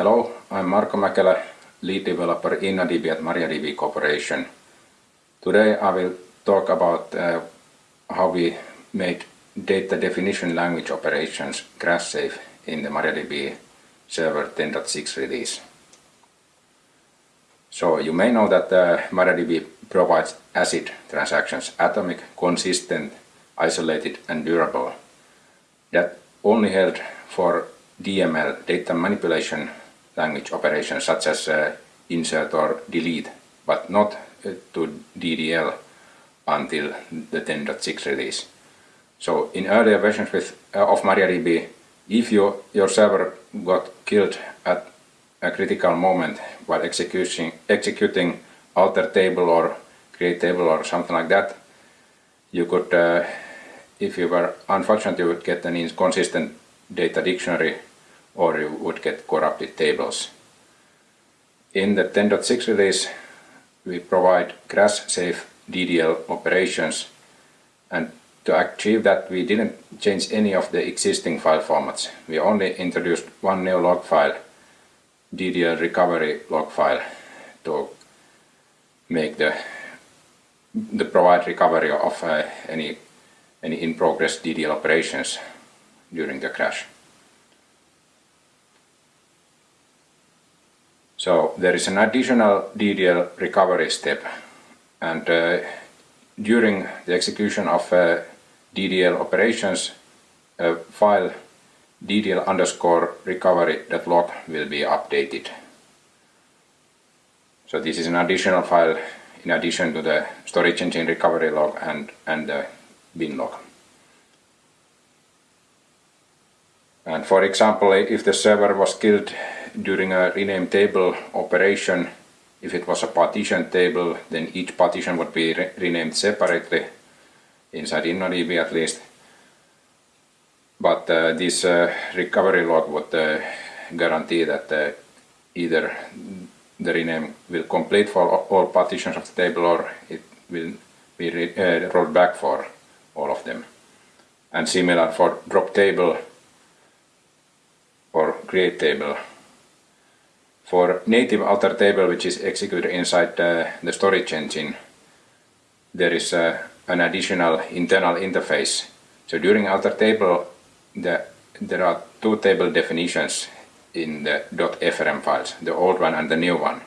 Hello, I'm Marko Mäkelä, lead developer in InnoDB at MariaDB Corporation. Today I will talk about uh, how we made data definition language operations crash safe in the MariaDB server 10.6 release. So you may know that uh, MariaDB provides ACID transactions, atomic, consistent, isolated and durable, that only held for DML, data manipulation language operations such as uh, insert or delete, but not uh, to DDL until the 10.6 release. So in earlier versions with, uh, of MariaDB, if you, your server got killed at a critical moment while executing, executing alter table or create table or something like that, you could, uh, if you were unfortunate, you would get an inconsistent data dictionary or you would get corrupted tables. In the 10.6 release, we provide crash-safe DDL operations and to achieve that we didn't change any of the existing file formats. We only introduced one new log file, DDL recovery log file, to make the the provide recovery of uh, any any in progress DDL operations during the crash. So there is an additional DDL recovery step and uh, during the execution of uh, DDL operations a file DDL underscore recovery.log will be updated. So this is an additional file in addition to the storage engine recovery log and, and the bin log. And for example, if the server was killed during a rename table operation, if it was a partition table, then each partition would be re renamed separately, inside InnoDB at least. But uh, this uh, recovery log would uh, guarantee that uh, either the rename will complete for all partitions of the table or it will be uh, rolled back for all of them. And similar for drop table or create table for native alter table which is executed inside uh, the storage engine, there is uh, an additional internal interface. So during alter table, the, there are two table definitions in the .frm files, the old one and the new one.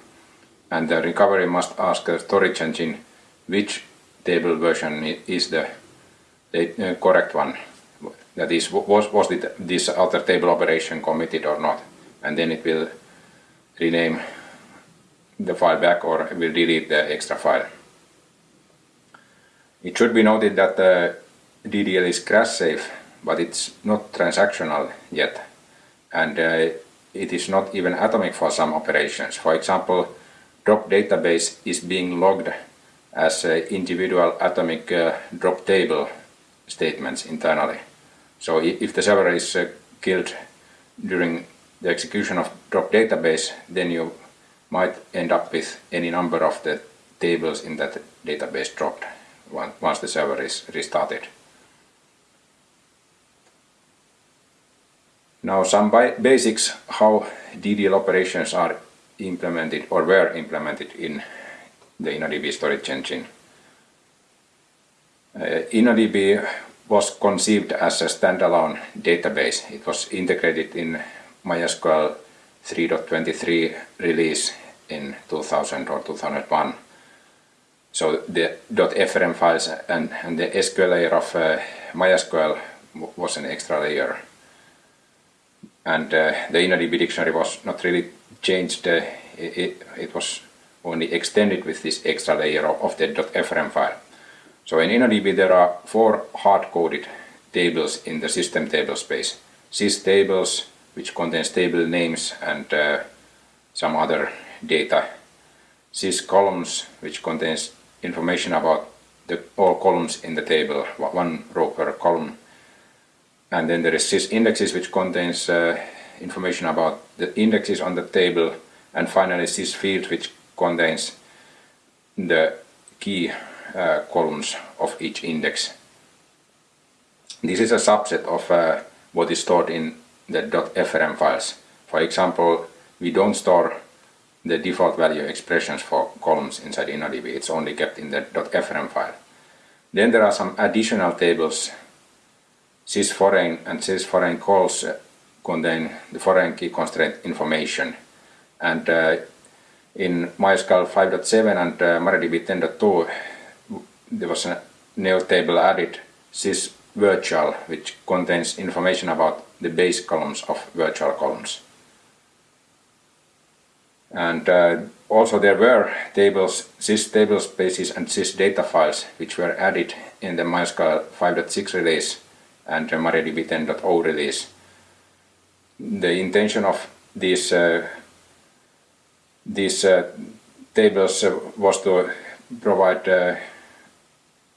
And the recovery must ask the storage engine which table version is the, the uh, correct one. That is, was, was it, this alter table operation committed or not? And then it will rename the file back or will delete the extra file. It should be noted that the DDL is crash safe, but it's not transactional yet. And uh, it is not even atomic for some operations. For example, drop database is being logged as uh, individual atomic uh, drop table statements internally. So if the server is uh, killed during the execution of drop database, then you might end up with any number of the tables in that database dropped once the server is restarted. Now some basics how DDL operations are implemented or were implemented in the InnoDB storage engine. Uh, InnoDB was conceived as a standalone database. It was integrated in MySQL 3.23 release in 2000 or 2001. So the .frm files and, and the SQL layer of uh, MySQL was an extra layer. And uh, the InnoDB dictionary was not really changed, uh, it, it, was only extended with this extra layer of, of the .frm file. So in InnoDB there are four hard-coded tables in the system table space. Sys tables, which contains table names and uh, some other data. Sys columns, which contains information about the, all columns in the table, one row per column. And then there is sys indexes, which contains uh, information about the indexes on the table. And finally sys fields, which contains the key uh, columns of each index. This is a subset of uh, what is stored in the .frm files. For example, we don't store the default value expressions for columns inside InnoDB. It's only kept in the .frm file. Then there are some additional tables. Sysforeign and sysforeign calls uh, contain the foreign key constraint information. And uh, in MySQL 5.7 and uh, MariaDB 10.2 there was a new table added sys virtual which contains information about the base columns of virtual columns. And uh, also there were tables, sys table spaces and sys data files which were added in the MySQL 5.6 release and the MariaDB 10.0 release. The intention of these uh, these uh, tables uh, was to provide uh,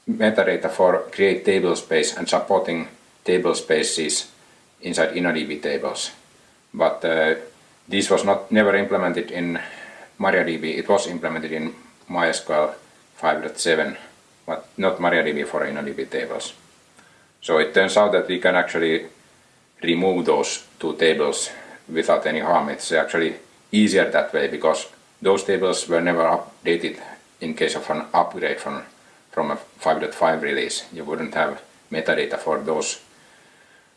metadata for create table space and supporting table spaces inside InnoDB tables. But uh, this was not never implemented in MariaDB. It was implemented in MySQL 5.7, but not MariaDB for InnoDB tables. So it turns out that we can actually remove those two tables without any harm. It's actually easier that way because those tables were never updated in case of an upgrade from, from a 5.5 release. You wouldn't have metadata for those,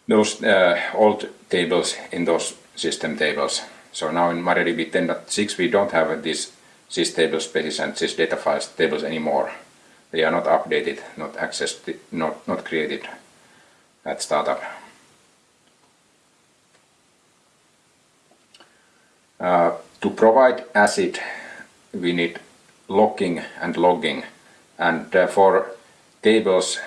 those uh, old tables in those system tables. So now in MariaDB 10.6 we don't have these sys table spaces and sys data files tables anymore. They are not updated, not accessed, not, not created at startup. Uh, to provide ACID we need locking and logging and uh, for tables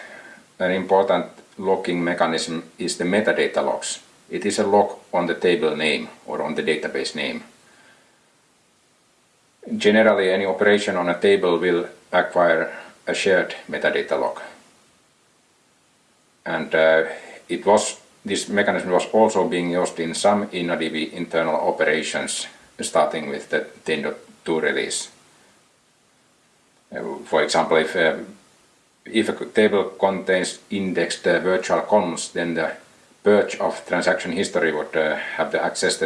an important locking mechanism is the metadata locks. It is a log on the table name or on the database name. Generally any operation on a table will acquire a shared metadata lock. And uh, it was this mechanism was also being used in some InnoDB internal operations starting with the 10.2 release. Uh, for example, if, uh, if a table contains indexed uh, virtual columns, then the purge of transaction history would uh, have the access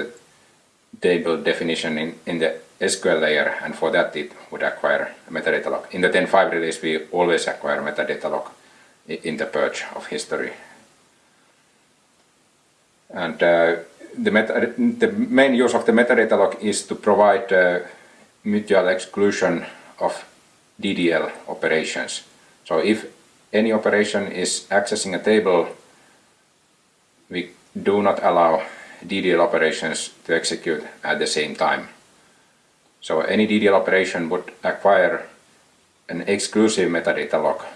table definition in, in the SQL layer and for that it would acquire a metadata lock. In the 10.5 release we always acquire metadata lock in the purge of history and uh, the, meta the main use of the metadata lock is to provide uh, mutual exclusion of DDL operations. So if any operation is accessing a table, we do not allow DDL operations to execute at the same time. So any DDL operation would acquire an exclusive metadata lock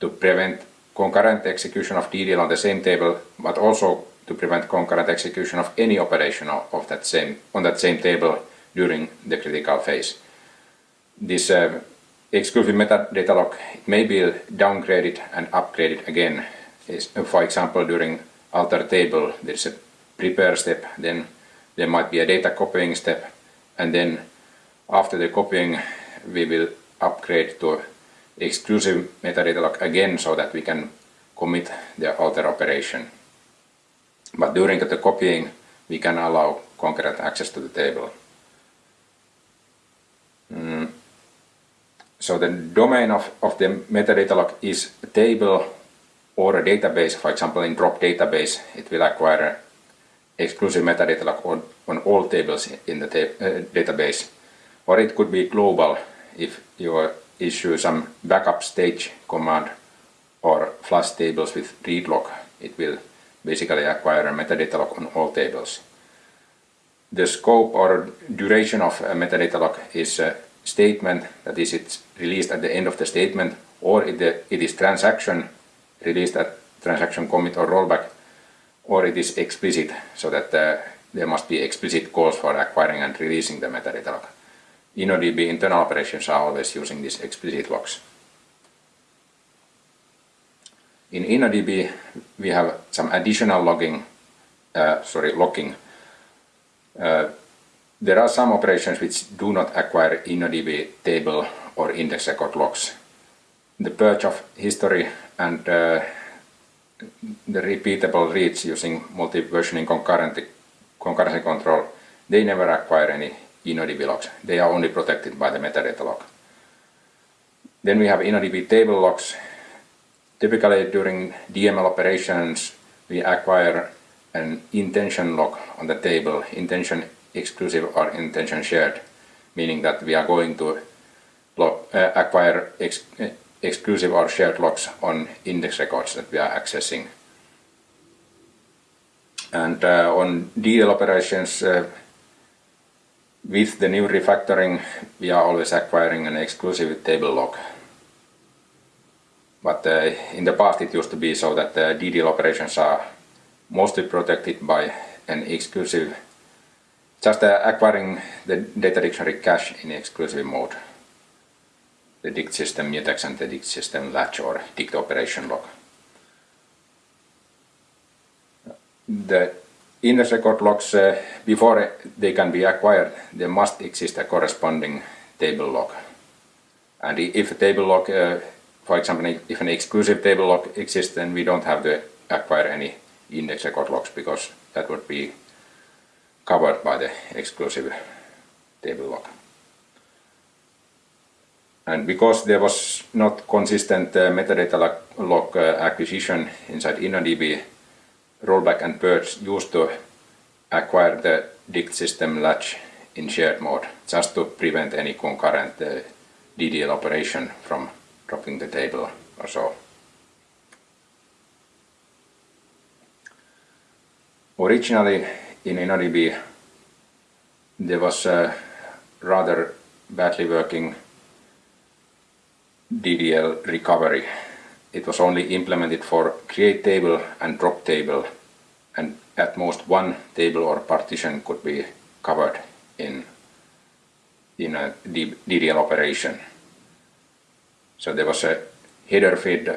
to prevent concurrent execution of DDL on the same table, but also to prevent concurrent execution of any operation of that same, on that same table during the critical phase. This uh, exclusive metadata lock may be downgraded and upgraded again. For example, during alter table there is a prepare step, then there might be a data copying step, and then after the copying we will upgrade to exclusive metadata lock again so that we can commit the alter operation. But during the copying, we can allow concurrent access to the table. So the domain of, of the metadata lock is a table or a database. For example, in drop database, it will acquire exclusive metadata lock on, on all tables in the uh, database. Or it could be global if you issue some backup stage command or flush tables with read lock, it will basically acquire a metadata lock on all tables. The scope or duration of a metadata lock is a statement, that is it's released at the end of the statement, or it, it is transaction released at transaction commit or rollback, or it is explicit, so that uh, there must be explicit calls for acquiring and releasing the metadata lock. InnoDB internal operations are always using these explicit logs. In InnoDB we have some additional logging, uh, sorry, locking. Uh, there are some operations which do not acquire InnoDB table or index record locks. The purge of history and uh, the repeatable reads using multi-versioning concurrency control they never acquire any InnoDB logs. They are only protected by the metadata lock. Then we have InnoDB table locks. Typically during DML operations, we acquire an intention lock on the table, intention exclusive or intention shared, meaning that we are going to log, uh, acquire ex exclusive or shared locks on index records that we are accessing. And uh, on DL operations, uh, with the new refactoring, we are always acquiring an exclusive table lock. But uh, in the past it used to be so that the DDL operations are mostly protected by an exclusive, just uh, acquiring the data dictionary cache in exclusive mode. The dict system mutex and the dict system latch or dict operation lock. The index record locks, uh, before they can be acquired, there must exist a corresponding table lock. And if a table lock, uh, for example, if an exclusive table lock exists, then we don't have to acquire any index record locks because that would be covered by the exclusive table lock. And because there was not consistent uh, metadata lock uh, acquisition inside InnoDB, rollback and purge used to acquire the dict system latch in shared mode just to prevent any concurrent uh, DDL operation from dropping the table or so. Originally in InnoDB there was a rather badly working DDL recovery it was only implemented for create table and drop table and at most one table or partition could be covered in in a DDL operation. So there was a header field,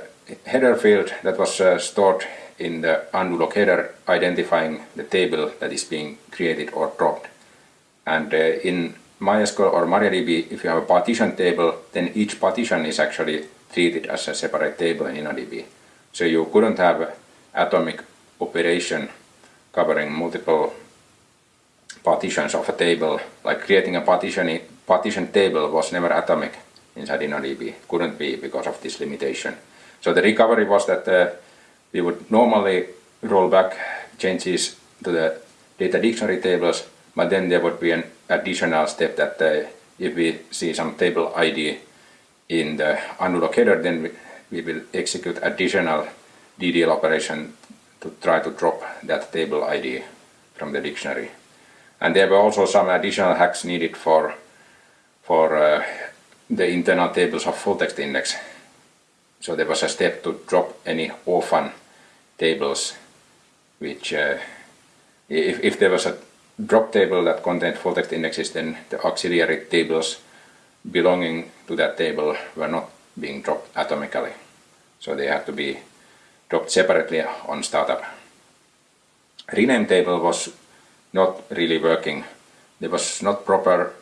header field that was uh, stored in the undo log header identifying the table that is being created or dropped. And uh, in MySQL or MariaDB, if you have a partition table, then each partition is actually treated as a separate table in InnoDB. So you couldn't have atomic operation covering multiple partitions of a table, like creating a partition, partition table was never atomic inside InnoDB, couldn't be because of this limitation. So the recovery was that uh, we would normally roll back changes to the data dictionary tables, but then there would be an additional step that uh, if we see some table ID in the header, then we, we will execute additional DDL operation to try to drop that table ID from the dictionary. And there were also some additional hacks needed for, for uh, the internal tables of full text index. So there was a step to drop any orphan tables, which uh, if, if there was a drop table that contained full text indexes, then the auxiliary tables belonging to that table were not being dropped atomically. So they had to be dropped separately on startup. Rename table was not really working. There was not proper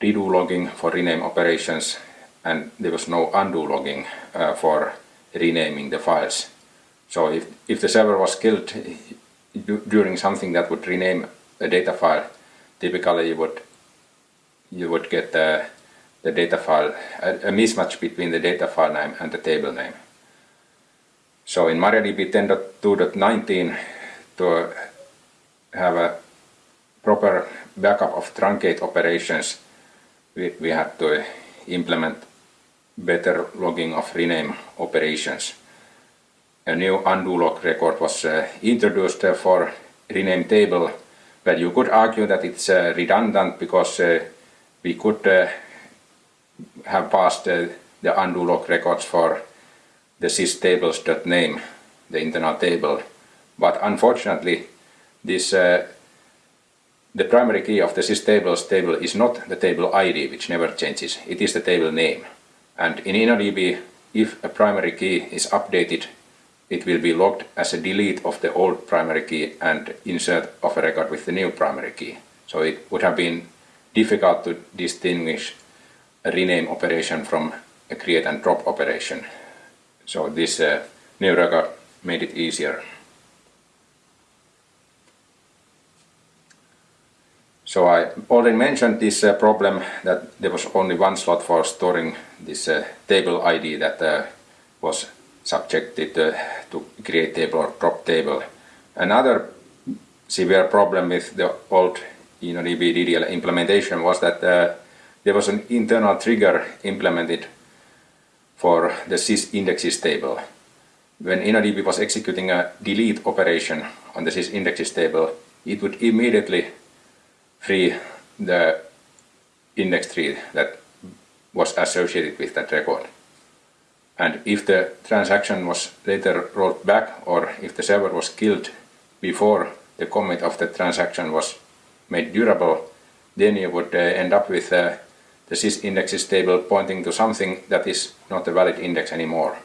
redo logging for rename operations and there was no undo logging uh, for renaming the files. So if, if the server was killed during something that would rename a data file, typically you would you would get the, the data file, a, a, mismatch between the data file name and the table name. So in MariaDB 10.2.19 to have a proper backup of truncate operations, we, we had to implement better logging of rename operations. A new undo log record was uh, introduced uh, for rename table, but you could argue that it's uh, redundant because we could have passed the undo log records for the systables.name, the internal table. But unfortunately, this uh, the primary key of the systables table is not the table ID, which never changes. It is the table name. And in InnoDB, if a primary key is updated, it will be logged as a delete of the old primary key and insert of a record with the new primary key. So it would have been difficult to distinguish a rename operation from a create and drop operation. So this uh, new record made it easier. So I already mentioned this uh, problem that there was only one slot for storing this uh, table ID that uh, was subjected uh, to create table or drop table. Another severe problem with the old InnoDB DDL implementation was that uh, there was an internal trigger implemented for the sys indexes table. When InnoDB was executing a delete operation on the sys indexes table, it would immediately free the index tree that was associated with that record. And if the transaction was later rolled back or if the server was killed before the commit of the transaction was made durable, then you would uh, end up with uh, the sys indexes table pointing to something that is not a valid index anymore.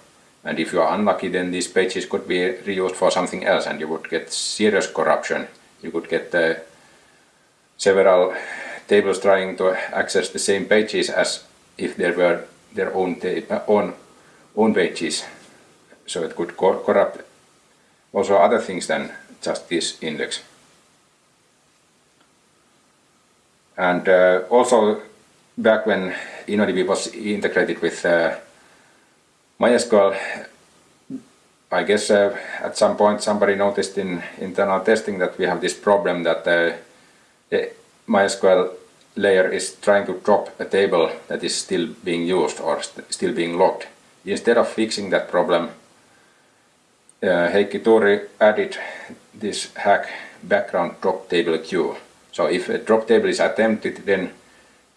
And if you are unlucky, then these pages could be reused for something else and you would get serious corruption. You could get uh, several tables trying to access the same pages as if they were their own, own, own pages. So it could co corrupt also other things than just this index. And uh, also back when InnoDB was integrated with uh, MySQL, I guess uh, at some point somebody noticed in internal testing that we have this problem that uh, the MySQL layer is trying to drop a table that is still being used or st still being logged. Instead of fixing that problem, uh, Heikki Tuuri added this hack background drop table queue. So if a drop table is attempted, then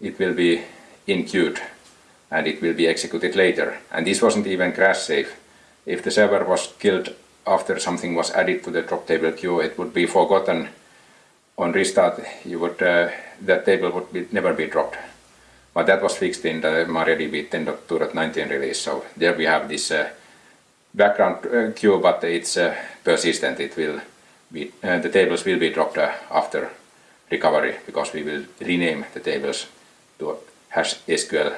it will be in queued and it will be executed later. And this wasn't even crash safe. If the server was killed after something was added to the drop table queue, it would be forgotten on restart. You would uh, that table would be, never be dropped. But that was fixed in the MariaDB 10.2.19 release. So there we have this uh, background uh, queue, but it's uh, persistent. It will be uh, the tables will be dropped uh, after recovery because we will rename the tables to hash SQL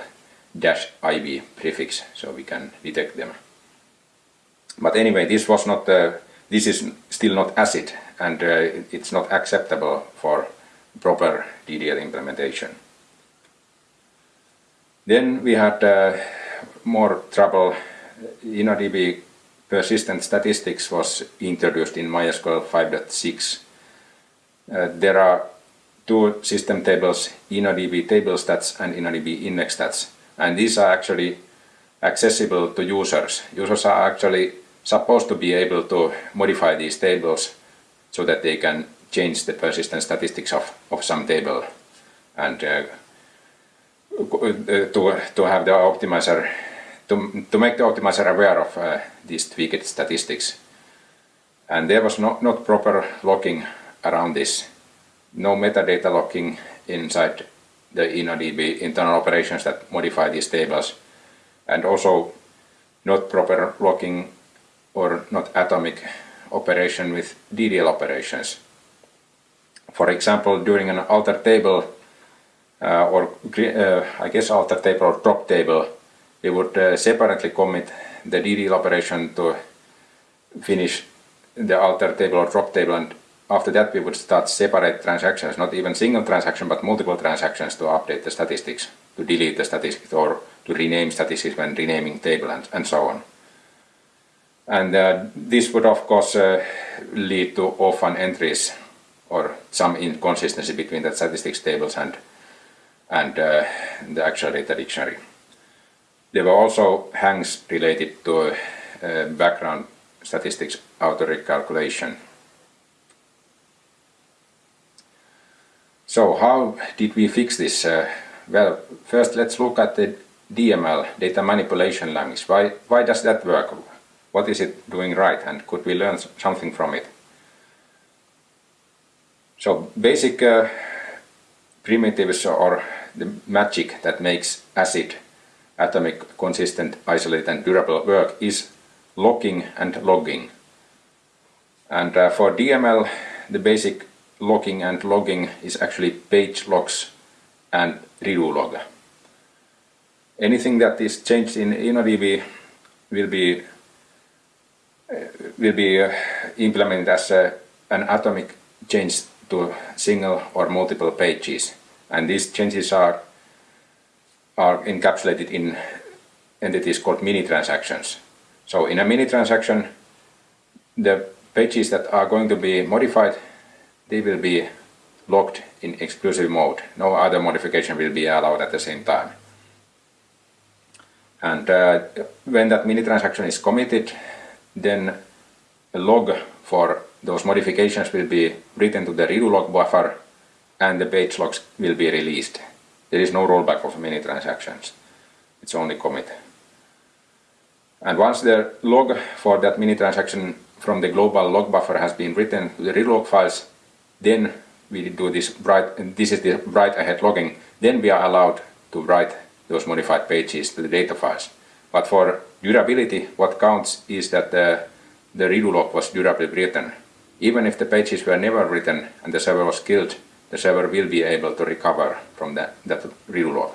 dash IV prefix so we can detect them. But anyway, this was not, uh, this is still not ACID and uh, it's not acceptable for proper DDL implementation. Then we had uh, more trouble. InnoDB persistent statistics was introduced in MySQL 5.6. Uh, there are two system tables, InnoDB table stats and InnoDB index stats. And these are actually accessible to users. Users are actually supposed to be able to modify these tables so that they can change the persistent statistics of, of some table and uh, to, to have the optimizer, to, to make the optimizer aware of uh, these tweaked statistics. And there was no, not proper locking around this no metadata locking inside the InnoDB internal operations that modify these tables and also not proper locking or not atomic operation with DDL operations. For example, during an alter table or uh, I guess alter table or drop table, we would uh, separately commit the DDL operation to finish the alter table or drop table and after that we would start separate transactions, not even single transaction but multiple transactions to update the statistics, to delete the statistics or to rename statistics when renaming table and, and so on. And uh, this would of course uh, lead to orphan entries or some inconsistency between the statistics tables and, and uh, the actual data dictionary. There were also hangs related to uh, background statistics auto recalculation So how did we fix this? Uh, well, first let's look at the DML, data manipulation language. Why, why does that work? What is it doing right and could we learn something from it? So basic uh, primitives or the magic that makes ACID atomic, consistent, isolated and durable work is locking and logging. And uh, for DML the basic locking and logging is actually page locks and redo log. Anything that is changed in InnoDB will be uh, will be uh, implemented as a, an atomic change to single or multiple pages. And these changes are, are encapsulated in entities called mini transactions. So in a mini transaction, the pages that are going to be modified, they will be locked in exclusive mode. No other modification will be allowed at the same time. And uh, when that mini transaction is committed, then a log for those modifications will be written to the redo log buffer and the page locks will be released. There is no rollback of mini transactions. It's only commit. And once the log for that mini transaction from the global log buffer has been written to the redo log files, then we do this write, this is the write ahead logging, then we are allowed to write those modified pages to the data files. But for durability, what counts is that the, the redo log was durably written. Even if the pages were never written and the server was killed, the server will be able to recover from that, that log.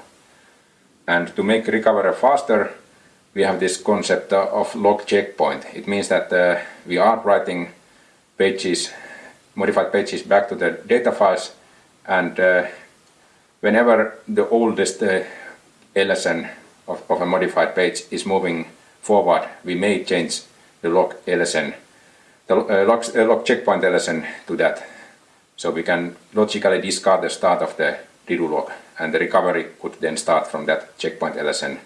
And to make recovery faster, we have this concept of log checkpoint. It means that uh, we are writing pages, modified pages back to the data files and uh, whenever the oldest uh, LSN of, of, a modified page is moving forward, we may change the log LSN, the uh, log, uh, log checkpoint LSN to that. So we can logically discard the start of the redo log and the recovery could then start from that checkpoint LSN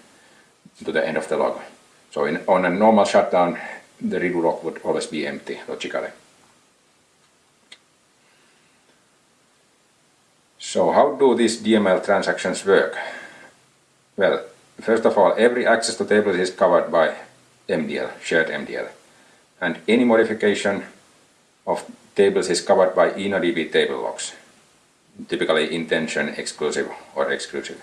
to the end of the log. So in, on a normal shutdown, the redo log would always be empty logically. So how do these DML transactions work? Well, first of all, every access to tables is covered by MDL, shared MDL. And any modification of tables is covered by InnoDB table locks, typically intention exclusive or exclusive.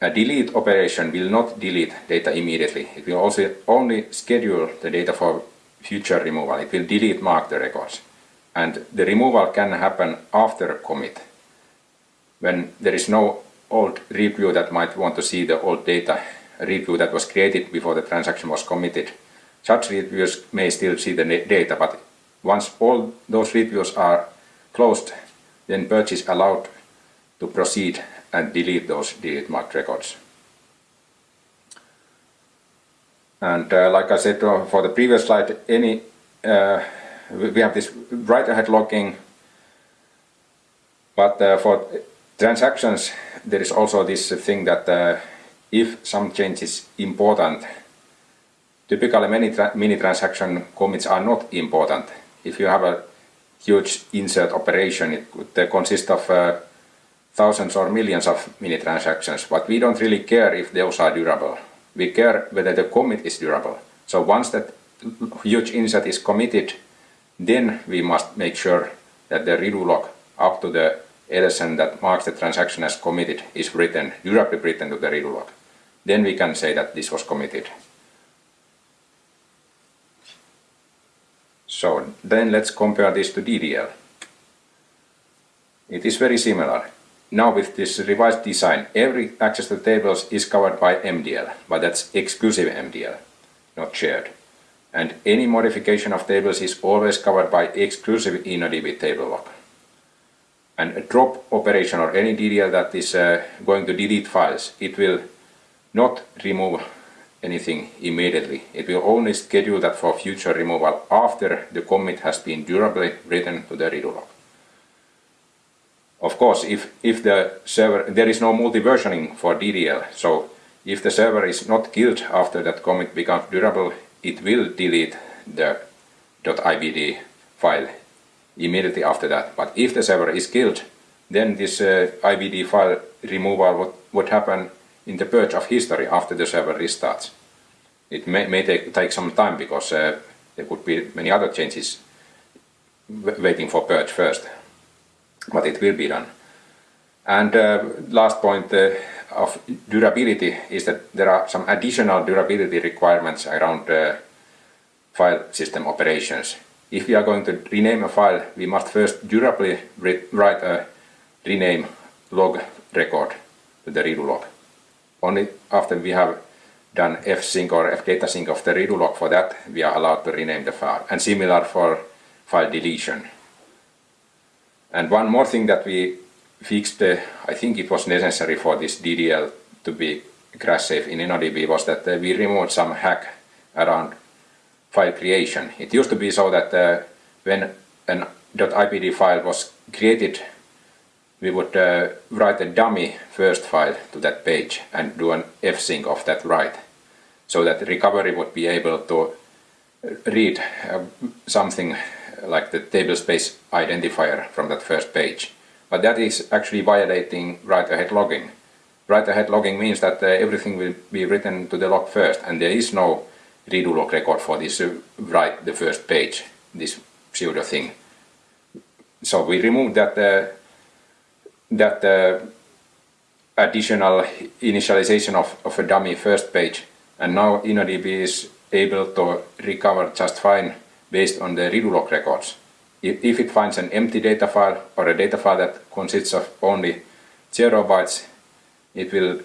A delete operation will not delete data immediately. It will also only schedule the data for future removal. It will delete mark the records. And the removal can happen after commit. When there is no old read view that might want to see the old data, read view that was created before the transaction was committed. Such read views may still see the data, but once all those read views are closed, then purge is allowed to proceed and delete those delete marked records. And uh, like I said uh, for the previous slide, any uh, we have this write ahead logging, but uh, for transactions there is also this thing that uh, if some change is important, typically many tra mini transaction commits are not important. If you have a huge insert operation, it could consist of uh, thousands or millions of mini transactions, but we don't really care if those are durable. We care whether the commit is durable. So once that huge insert is committed, then we must make sure that the redo log up to the LSN that marks the transaction as committed is written, durably written to the redo log. Then we can say that this was committed. So then let's compare this to DDL. It is very similar. Now with this revised design, every access to tables is covered by MDL, but that's exclusive MDL, not shared. And any modification of tables is always covered by exclusive InnoDB table lock. And a drop operation or any DDL that is uh, going to delete files, it will not remove anything immediately. It will only schedule that for future removal after the commit has been durably written to the redo log. Of course, if, if the server, there is no multi-versioning for DDL, so if the server is not killed after that commit becomes durable, it will delete the .ibd file immediately after that. But if the server is killed, then this uh, IBD file removal would, would happen in the purge of history after the server restarts. It may, may take, take some time because uh, there could be many other changes waiting for purge first but it will be done. And uh, last point uh, of durability is that there are some additional durability requirements around uh, file system operations. If we are going to rename a file, we must first durably write a rename log record to the redo log. Only after we have done fsync or fdatasync of the redo log for that, we are allowed to rename the file. And similar for file deletion. And one more thing that we fixed, uh, I think it was necessary for this DDL to be crash safe in InnoDB was that uh, we removed some hack around file creation. It used to be so that uh, when an .ibd file was created, we would uh, write a dummy first file to that page and do an fsync of that write, so that recovery would be able to read uh, something like the tablespace identifier from that first page. But that is actually violating write-ahead logging. Write-ahead logging means that uh, everything will be written to the log first, and there is no redo log record for this uh, write the first page, this pseudo thing. So we remove that uh, that uh, additional initialization of, of a dummy first page, and now InnoDB is able to recover just fine based on the redo log records. If, if it finds an empty data file or a data file that consists of only 0 bytes, it will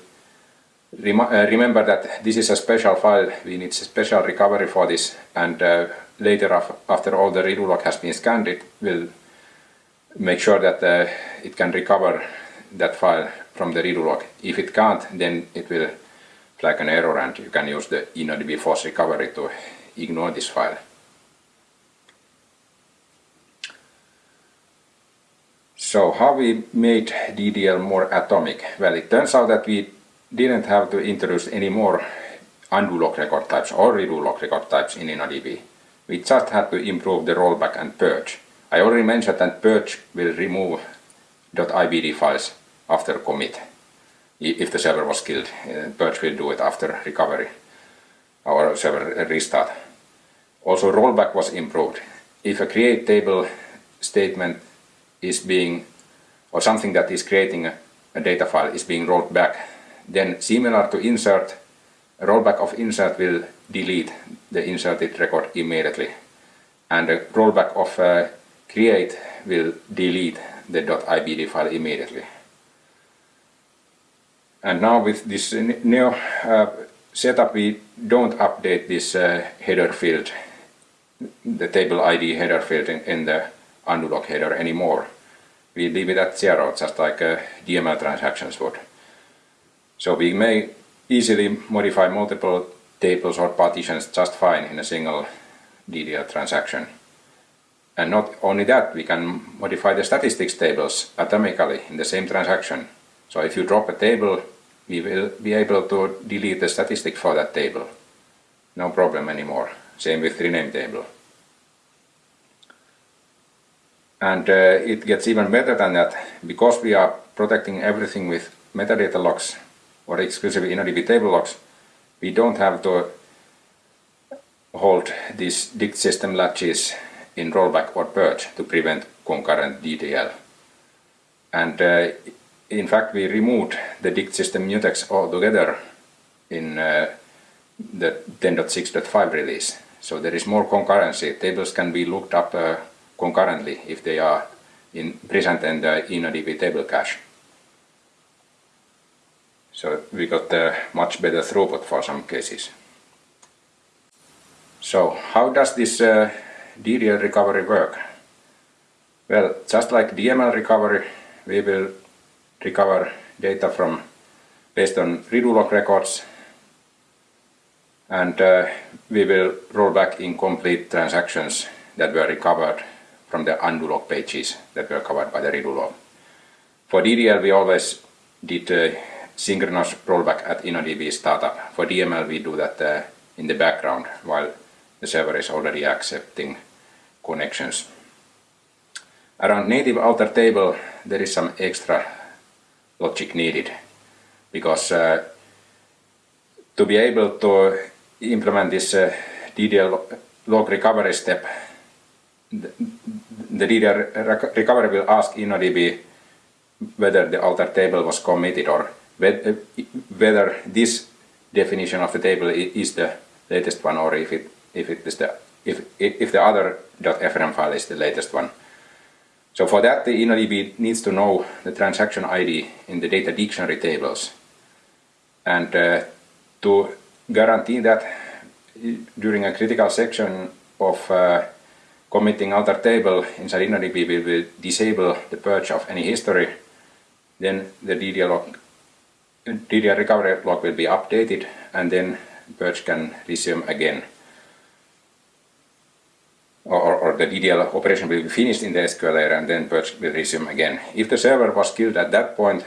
rem uh, remember that this is a special file, we need a special recovery for this, and uh, later af after all the redo log has been scanned, it will make sure that uh, it can recover that file from the redo log. If it can't, then it will flag an error and you can use the InnoDB force recovery to ignore this file. So how we made DDL more atomic? Well, it turns out that we didn't have to introduce any more undo log record types or redo log record types in InnoDB. We just had to improve the rollback and purge. I already mentioned that purge will remove .ibd files after commit. If the server was killed, uh, purge will do it after recovery or server restart. Also rollback was improved. If a create table statement is being, or something that is creating a, data file is being rolled back, then similar to insert, rollback of insert will delete the inserted record immediately. And a rollback of uh, create will delete the .ibd file immediately. And now with this new uh, setup we don't update this uh, header field, the table ID header field in, in the undo log header anymore. We leave it at zero, just like uh, DML transactions would. So we may easily modify multiple tables or partitions just fine in a single DDL transaction. And not only that, we can modify the statistics tables atomically in the same transaction. So if you drop a table, we will be able to delete the statistic for that table. No problem anymore. Same with rename table. And uh, it gets even better than that, because we are protecting everything with metadata locks or exclusive InnoDB table locks, we don't have to hold these dict system latches in rollback or purge to prevent concurrent DDL. And uh, in fact we removed the dict system mutex altogether in uh, the 10.6.5 release. So there is more concurrency. Tables can be looked up uh, concurrently if they are in present in the InnoDB table cache. So we got a much better throughput for some cases. So how does this uh, DDL recovery work? Well, just like DML recovery, we will recover data from based on redo log records and uh, we will roll back incomplete transactions that were recovered from the undo log pages that were covered by the redo log. For DDL we always did uh, synchronous rollback at InnoDB startup. For DML we do that uh, in the background while the server is already accepting connections. Around native alter table there is some extra logic needed because uh, to be able to implement this uh, DDL log recovery step the, the DDL recovery will ask InnoDB whether the alter table was committed or whether this definition of the table is the latest one or if it if it is the if if the other .frm file is the latest one. So for that the InnoDB needs to know the transaction ID in the data dictionary tables. And uh, to guarantee that during a critical section of uh, committing alter table inside InnoDB we will disable the purge of any history. Then the DDL, log, DDL recovery log will be updated and then purge can resume again. Or, or, the DDL operation will be finished in the SQL layer and then purge will resume again. If the server was killed at that point,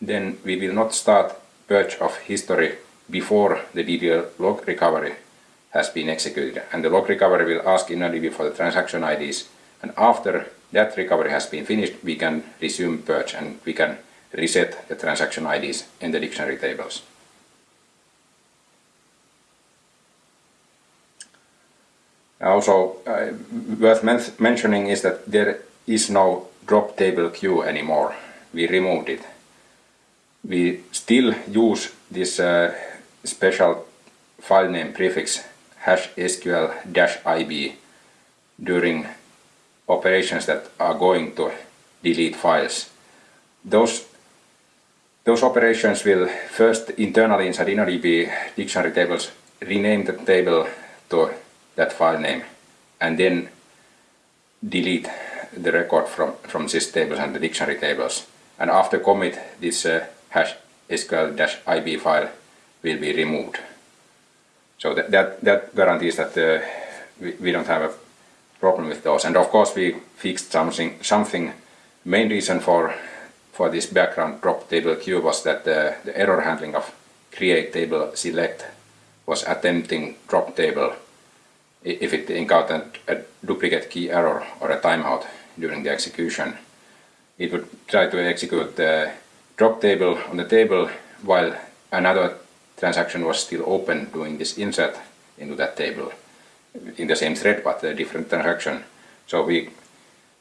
then we will not start purge of history before the DDL log recovery has been executed and the log recovery will ask InnoDB for the transaction IDs and after that recovery has been finished we can resume purge and we can reset the transaction IDs in the dictionary tables. Also uh, worth men mentioning is that there is no drop table queue anymore. We removed it. We still use this uh, special file name prefix hash sql-ib during operations that are going to delete files. Those, those operations will first internally inside InnoDB dictionary tables rename the table to that file name and then delete the record from, from sys tables and the dictionary tables. And after commit, this uh, hash sql-ib file will be removed. So that, that, that guarantees that uh, we, we don't have a problem with those. And of course we fixed something, something main reason for, for this background drop table queue was that uh, the error handling of create table select was attempting drop table if it encountered a duplicate key error or a timeout during the execution. It would try to execute the drop table on the table while another transaction was still open doing this insert into that table in the same thread but a different transaction. So we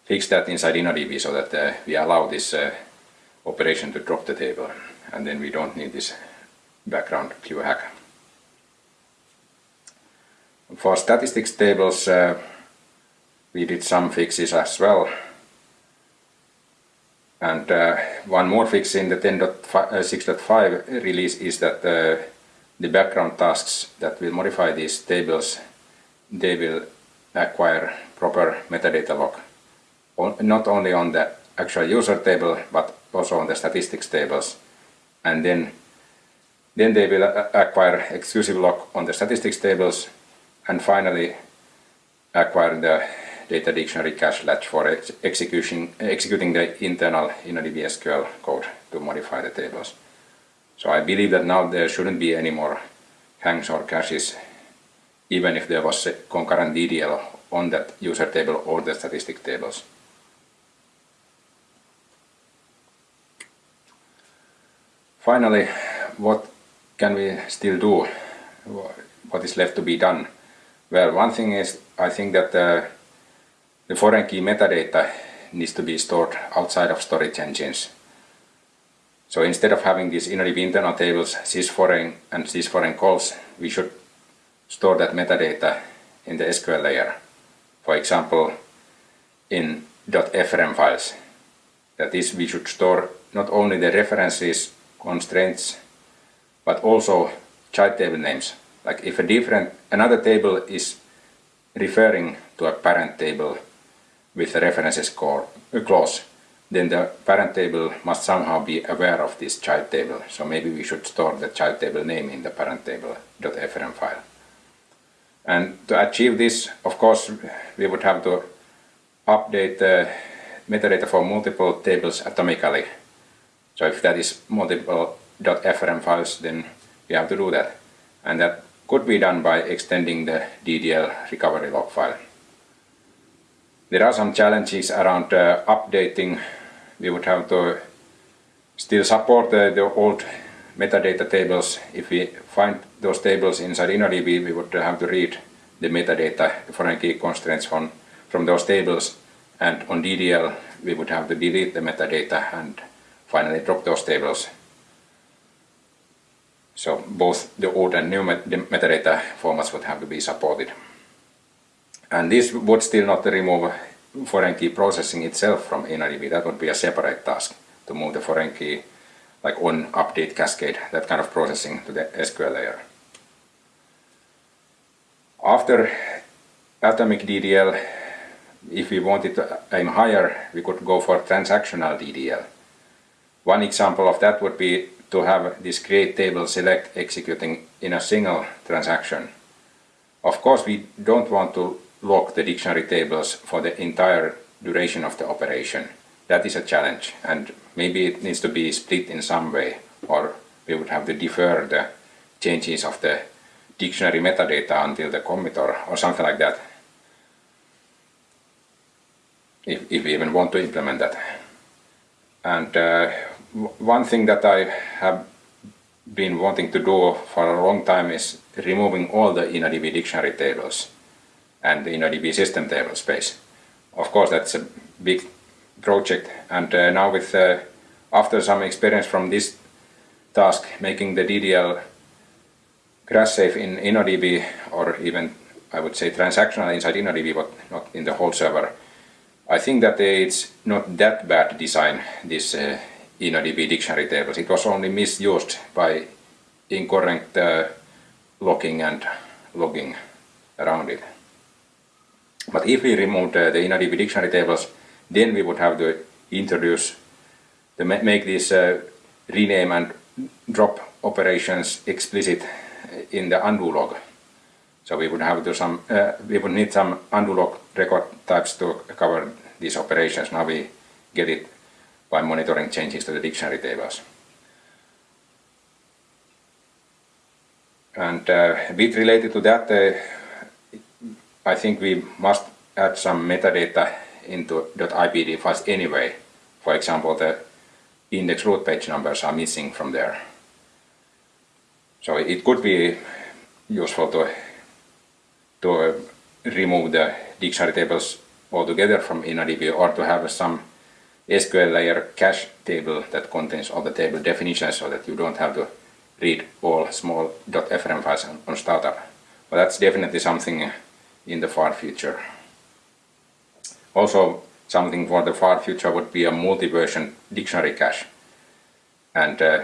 fix that inside InnoDB so that uh, we allow this uh, operation to drop the table and then we don't need this background queue hack. For statistics tables uh, we did some fixes as well. And uh, one more fix in the 10.6.5 uh, release is that uh, the background tasks that will modify these tables, they will acquire proper metadata lock, not only on the actual user table, but also on the statistics tables. And then, then they will acquire exclusive lock on the statistics tables, and finally acquire the data dictionary cache latch for ex execution, executing the internal InnoDB SQL code to modify the tables. So I believe that now there shouldn't be any more hangs or caches even if there was a concurrent DDL on that user table or the statistic tables. Finally, what can we still do? What is left to be done? Well, one thing is, I think that uh, the foreign key metadata needs to be stored outside of storage engines. So instead of having these InnoDB internal tables, sysforeign and sysforeign calls, we should store that metadata in the SQL layer. For example, in .frm files. That is, we should store not only the references, constraints, but also child table names. Like if a different, another table is referring to a parent table with the references clause, then the parent table must somehow be aware of this child table. So maybe we should store the child table name in the parent table.frm file. And to achieve this, of course, we would have to update the metadata for multiple tables atomically. So if that is multiple .frm files, then we have to do that. And that could be done by extending the DDL recovery log file. There are some challenges around uh, updating. We would have to still support the old metadata tables. If we find those tables inside InnoDB, we would have to read the metadata, the foreign key constraints from, from those tables. And on DDL, we would have to delete the metadata and finally drop those tables. So both the old and new met metadata formats would have to be supported. And this would still not remove foreign key processing itself from InnoDB. That would be a separate task to move the foreign key like on update cascade, that kind of processing to the SQL layer. After Atomic DDL, if we wanted to aim higher, we could go for transactional DDL. One example of that would be to have this create table select executing in a single transaction. Of course, we don't want to lock the dictionary tables for the entire duration of the operation. That is a challenge and maybe it needs to be split in some way or we would have to defer the changes of the dictionary metadata until the commit or, or something like that. If, if we even want to implement that. And uh, one thing that I have been wanting to do for a long time is removing all the InnoDB dictionary tables and the InnoDB system table space. Of course, that's a big project, and uh, now with uh, after some experience from this task, making the DDL crash safe in InnoDB, or even I would say transactional inside InnoDB, but not in the whole server. I think that it's not that bad design, this uh, InnoDB dictionary tables. It was only misused by incorrect uh, locking and logging around it. But if we remove uh, the InnoDB dictionary tables, then we would have to introduce, to make these uh, rename and drop operations explicit in the undo log. So we would have to some, uh, we would need some undo log record types to cover these operations. Now we get it by monitoring changes to the dictionary tables. And uh, bit related to that, uh, I think we must add some metadata into .ibd files anyway. For example, the index root page numbers are missing from there. So it could be useful to, to remove the dictionary tables altogether from InnoDB or to have some SQL layer cache table that contains all the table definitions so that you don't have to read all small .frm files on startup. But that's definitely something in the far future. Also, something for the far future would be a multi-version dictionary cache and uh,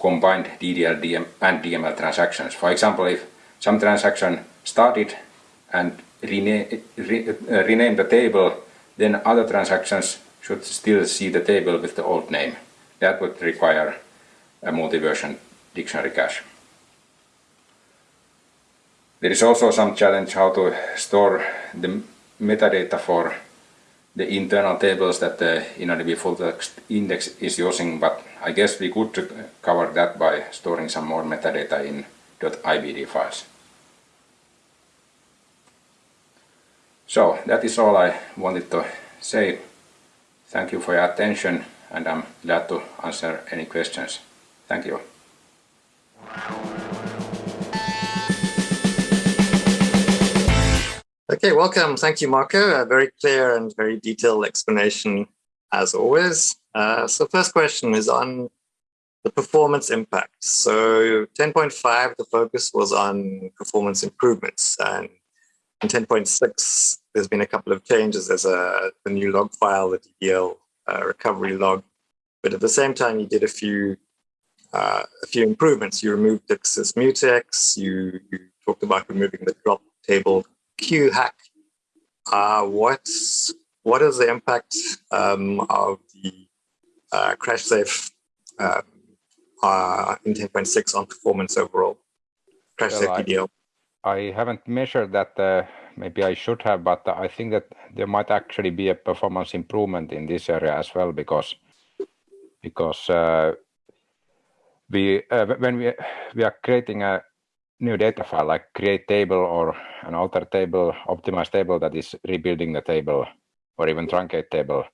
combined DDL DM and DML transactions. For example, if some transaction started and rename, re, uh, rename the table, then other transactions should still see the table with the old name. That would require a multi-version dictionary cache. There is also some challenge how to store the metadata for the internal tables that uh, the InnoDB full text index is using, but I guess we could cover that by storing some more metadata in .ibd files. So that is all I wanted to say. Thank you for your attention and I'm glad to answer any questions. Thank you. Okay, welcome. Thank you, Marko. A very clear and very detailed explanation as always. Uh, so first question is on the performance impact. So 10.5, the focus was on performance improvements. And in 10.6, there's been a couple of changes. There's a, a new log file, the DDL uh, recovery log. But at the same time, you did a few uh, a few improvements. You removed dict sys mutex. You, you talked about removing the drop table queue hack. Uh, what's what is the impact um, of the uh, crash safe um, uh, in 10.6 on performance overall? Crash well, safe DDL. I, I haven't measured that. Maybe I should have, but I think that there might actually be a performance improvement in this area as well because because uh, we uh, when we we are creating a new data file like create table or an alter table, optimize table that is rebuilding the table or even truncate table.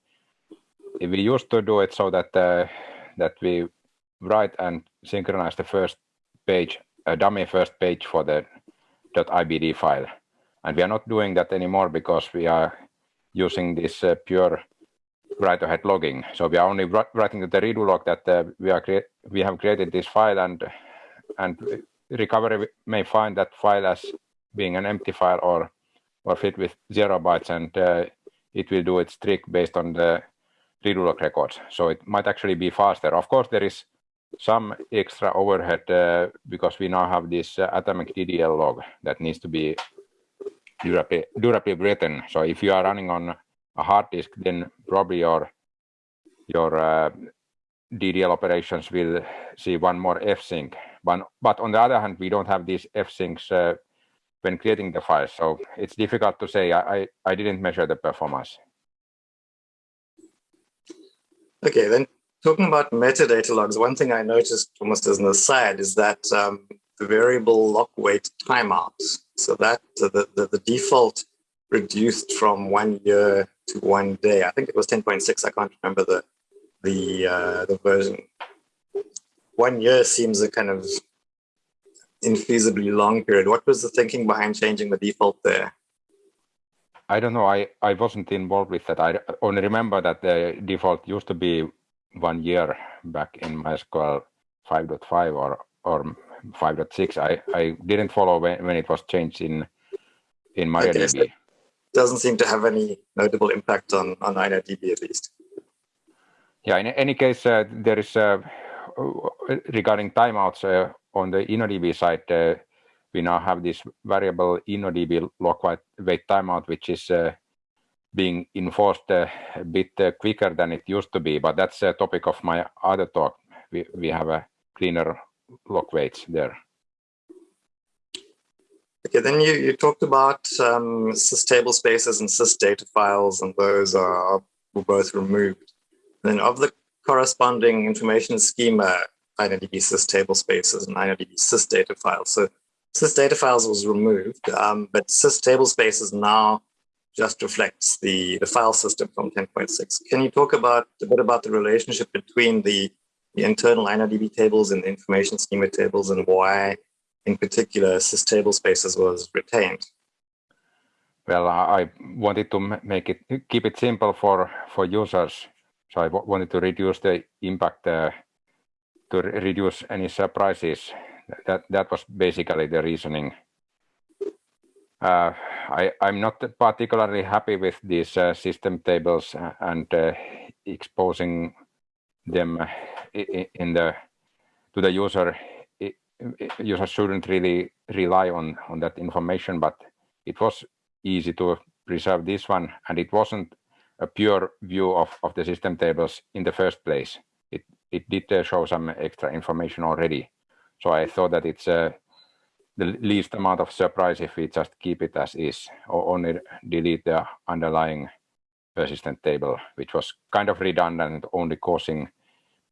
We used to do it so that uh, that we write and synchronize the first page, a dummy first page for the .ibd file. And we are not doing that anymore because we are using this uh, pure write-ahead logging. So we are only writing the redo log that uh, we are we have created this file and and recovery may find that file as being an empty file or or fit with zero bytes and uh, it will do its trick based on the redo log records. So it might actually be faster. Of course, there is some extra overhead uh, because we now have this uh, atomic DDL log that needs to be durably, durably written. So if you are running on a hard disk, then probably your your uh, DDL operations will see one more fsync. But, but on the other hand, we don't have these fsyncs uh, when creating the files. So it's difficult to say. I, I, I didn't measure the performance. Okay, then talking about metadata locks, one thing I noticed almost as an aside is that um, variable lock wait timeouts. So that the, the, the default reduced from one year to one day. I think it was 10.6. I can't remember the the uh, the version. One year seems a kind of infeasibly long period. What was the thinking behind changing the default there? I don't know. I, I wasn't involved with that. I only remember that the default used to be one year back in MySQL 5.5 or or 5.6. I, I didn't follow when, when it was changed in in MariaDB. Okay, doesn't seem to have any notable impact on on InnoDB at least. Yeah, in any case, uh, there is uh, regarding timeouts uh, on the InnoDB side, uh, we now have this variable InnoDB lock wait timeout, which is uh, being enforced uh, a bit quicker than it used to be. But that's a topic of my other talk. We, we have a cleaner lock waits there. Okay, then you, you talked about um, sys table spaces and sys data files, and those are both removed. Then of the corresponding information schema, InnoDB sys table spaces and InnoDB sys data files. So sys data files was removed, um, but sys table spaces now just reflects the, the file system from 10.6. Can you talk about a bit about the relationship between the, the internal InnoDB tables and the information schema tables and why in particular sys table spaces was retained? Well, I wanted to make it keep it simple for for users so I wanted to reduce the impact uh, to re reduce any surprises. That that was basically the reasoning. Uh, I, I'm not particularly happy with these uh, system tables uh, and uh, exposing them uh, in the to the user. Users shouldn't really rely on on that information, but it was easy to preserve this one, and it wasn't a pure view of, of the system tables in the first place. It, it did uh, show some extra information already. So I thought that it's uh, the least amount of surprise if we just keep it as is or only delete the underlying persistent table, which was kind of redundant, only causing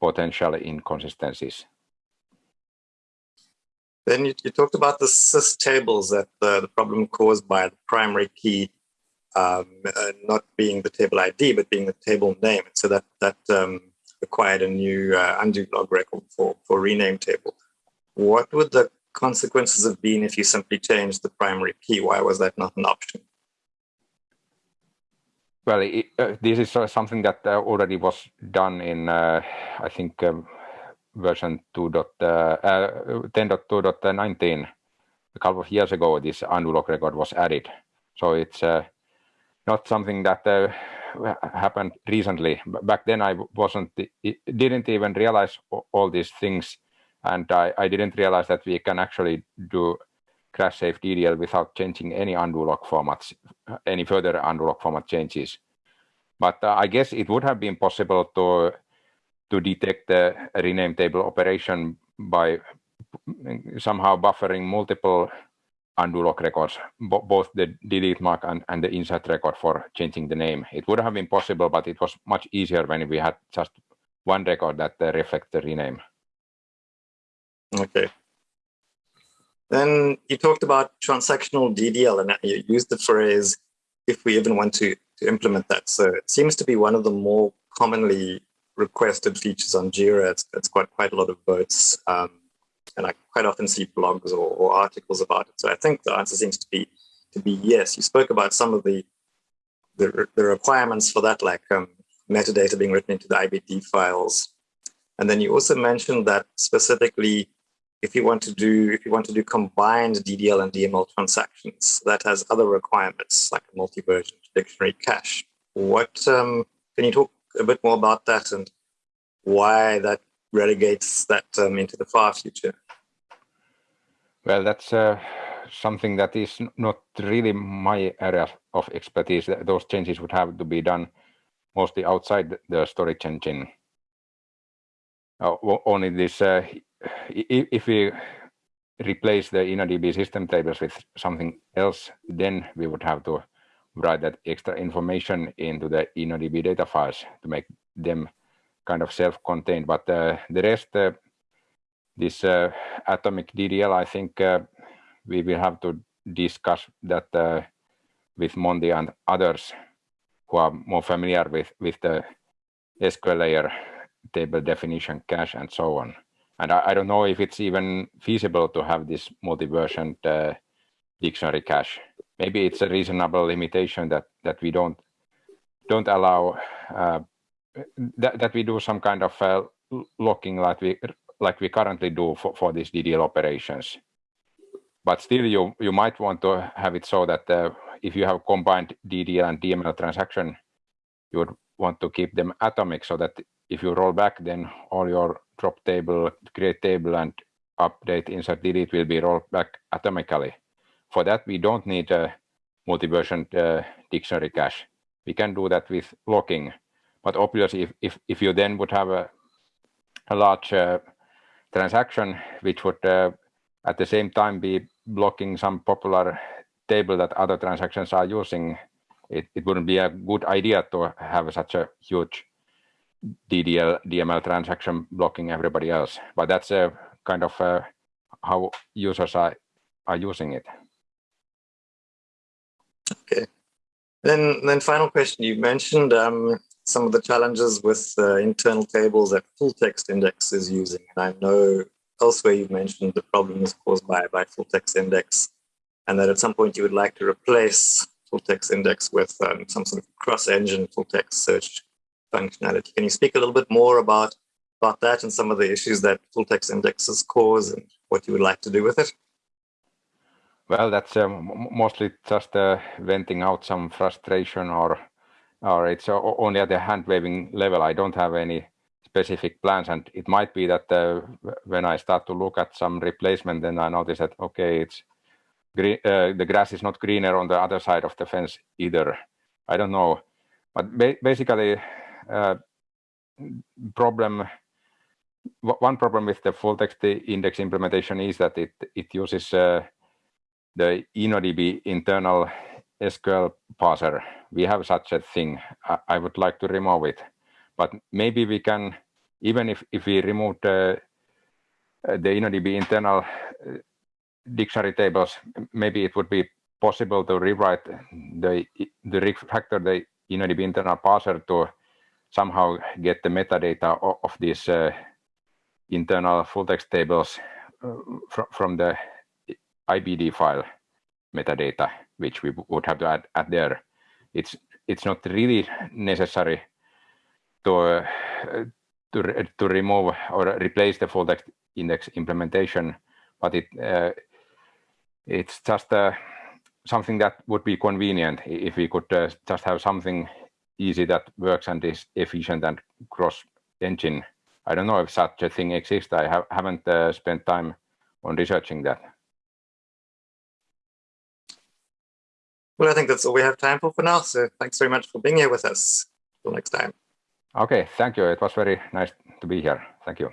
potential inconsistencies. Then you, you talked about the sys tables that uh, the problem caused by the primary key um, uh, not being the table ID, but being the table name. So that that um, required a new uh, undo log record for, for rename table. What would the consequences have been if you simply changed the primary key? Why was that not an option? Well, it, uh, this is uh, something that uh, already was done in, uh, I think, um, version 10.2.19. A couple of years ago, this log record was added. So it's not something that uh, happened recently. Back then, I wasn't didn't even realize all these things, and I, I didn't realize that we can actually do crash safe DDL without changing any undo log formats, any further undo log format changes. But uh, I guess it would have been possible to to detect the rename table operation by somehow buffering multiple undo log records, both the delete mark and, and the insert record for changing the name. It would have been possible, but it was much easier when we had just one record that uh, reflects the rename. Okay. Then you talked about transactional DDL and you used the phrase, if we even want to, to implement that. So it seems to be one of the more commonly requested features on Jira. It's, it's got quite a lot of votes. Um, and I quite often see blogs or, or, articles about it. So I think the answer seems to be to be yes. You spoke about some of the the, the requirements for that, like um, metadata being written into the IBD files, and then you also mentioned that specifically, if you want to do if you want to do combined DDL and DML transactions, that has other requirements like multi-version dictionary cache. What um, can you talk a bit more about that and why that relegates that um, into the far future? Well, that's a something that is not really my area of expertise. Those changes would have to be done mostly outside the storage engine. Uh, only this, uh, if we replace the InnoDB system tables with something else, then we would have to write that extra information into the InnoDB data files to make them kind of self-contained. But uh, the rest, uh, this uh, atomic DDL, I think uh, we will have to discuss that uh, with Monty and others who are more familiar with, with the SQL layer table definition cache and so on. And I, I don't know if it's even feasible to have this multi-version uh, dictionary cache. Maybe it's a reasonable limitation that that we don't don't allow uh, that that we do some kind of uh, locking like we like we currently do for, for these DDL operations. But still, you you might want to have it so that uh, if you have combined DDL and DML transaction, you would want to keep them atomic so that if you roll back, then all your drop table, create table, and update, insert, delete will be rolled back atomically. For that, we don't need a multi-version uh, dictionary cache. We can do that with locking. But obviously, if, if, if you then would have a, a large uh, transaction, which would uh, at the same time be blocking some popular table that other transactions are using, it, it wouldn't be a good idea to have such a huge DDL, DML transaction blocking everybody else. But that's a kind of uh, how users are, are using it. Okay. Then, then final question. You mentioned um, some of the challenges with uh, internal tables that full text index is using. And I know elsewhere you've mentioned the problem is caused by, by full text index and that at some point you would like to replace full text index with um, some sort of cross-engine full text search functionality. Can you speak a little bit more about, about that and some of the issues that full text indexes cause and what you would like to do with it? Well, that's um, mostly just uh, venting out some frustration or or it's only at the hand waving level. I don't have any specific plans and it might be that uh, when I start to look at some replacement, then I notice that, okay, it's green, uh, the grass is not greener on the other side of the fence either. I don't know. But ba basically, problem one problem with the full text index implementation is that it it uses uh, the InnoDB internal SQL parser. We have such a thing. I, I, would like to remove it, but maybe we can, even if if we remove the the InnoDB internal uh, dictionary tables, maybe it would be possible to rewrite the the refactor the InnoDB internal parser to somehow get the metadata of, these uh, internal full text tables uh, fr from the IBD file metadata, which we would have to add, add there. It's it's not really necessary to uh, to to remove or replace the full text index implementation, but it uh, it's just uh, something that would be convenient if we could uh, just have something easy that works and is efficient and cross engine. I don't know if such a thing exists. I have, haven't uh, spent time on researching that. Well, I think that's all we have time for for now. So thanks very much for being here with us. Till next time. Okay, thank you. It was very nice to be here. Thank you.